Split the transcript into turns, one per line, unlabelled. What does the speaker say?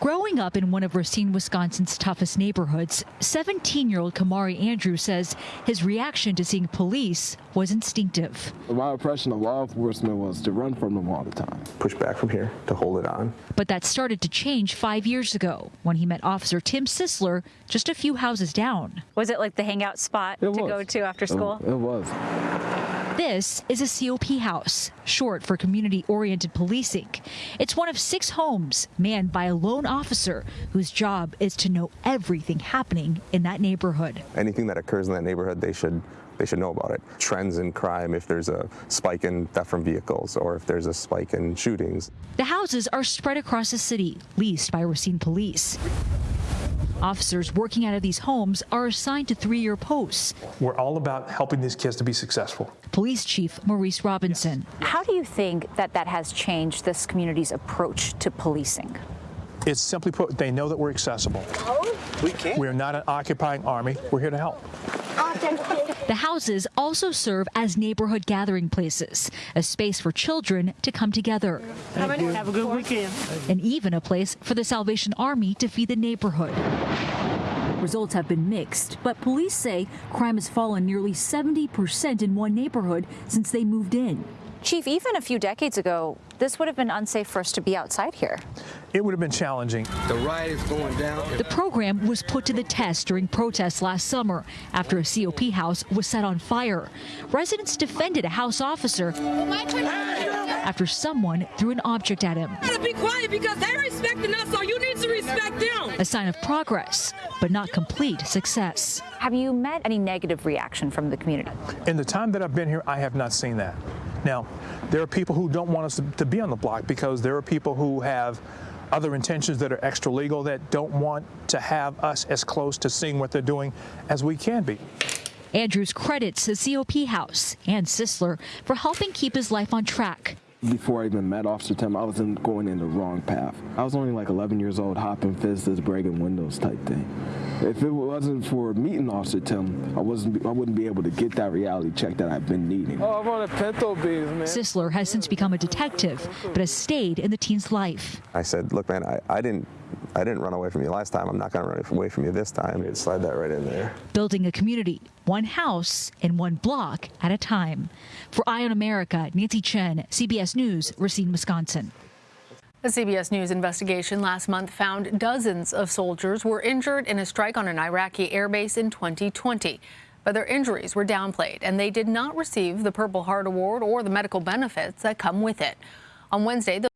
Growing up in one of Racine, Wisconsin's toughest neighborhoods, 17 year old Kamari Andrews says his reaction to seeing police was instinctive.
My impression of law enforcement was to run from them all the time.
Push back from here to hold it on.
But that started to change five years ago when he met Officer Tim Sisler just a few houses down.
Was it like the hangout spot
It
to
was.
go to after school?
It, it was.
This is a COP house, short for community oriented policing. It's one of six homes manned by a lone officer whose job is to know everything happening in that neighborhood.
Anything that occurs in that neighborhood, they should they should know about it. Trends in crime, if there's a spike in theft from vehicles or if there's a spike in shootings.
The houses are spread across the city, leased by Racine Police. Officers working out of these homes are assigned to three year posts.
We're all about helping these kids to be successful.
Police Chief Maurice Robinson.
How do you think that that has changed this community's approach to policing?
It's simply put, they know that we're accessible. We can. We're not an occupying army. We're here to help.
The houses also serve as neighborhood gathering places, a space for children to come together,
Have a good weekend.
and even a place for the Salvation Army to feed the neighborhood. Results have been mixed, but police say crime has fallen nearly 70% in one neighborhood since they moved in.
Chief, even a few decades ago, this would have been unsafe for us to be outside here.
It would have been challenging.
The riot is going down.
The program was put to the test during protests last summer after a COP house was set on fire. Residents defended a house officer after someone threw an object at him.
gotta be quiet because they're respecting us, so you need to respect them.
A sign of progress, but not complete success.
Have you met any negative reaction from the community?
In the time that I've been here, I have not seen that. Now, there are people who don't want us to, to be on the block because there are people who have other intentions that are extra legal that don't want to have us as close to seeing what they're doing as we can be.
Andrews credits the COP house and Sisler for helping keep his life on track.
Before I even met Officer Tim, I was in, going in the wrong path. I was only like 11 years old, hopping fences, breaking windows type thing. If it wasn't for meeting Officer Tim, I wasn't, I wouldn't be able to get that reality check that I've been needing.
Oh, I'm on a pinto beans, man.
Sisler has since become a detective, but has stayed in the teen's life.
I said, look, man, I, I didn't I didn't run away from you last time. I'm not going to run away from you this time. You'd slide that right in there.
building a community, one house and one block at a time. For Eye on America, Nancy Chen, CBS News, Racine, Wisconsin.
A CBS News investigation last month found dozens of soldiers were injured in a strike on an Iraqi airbase in 2020. But their injuries were downplayed, and they did not receive the Purple Heart Award or the medical benefits that come with it. On Wednesday, the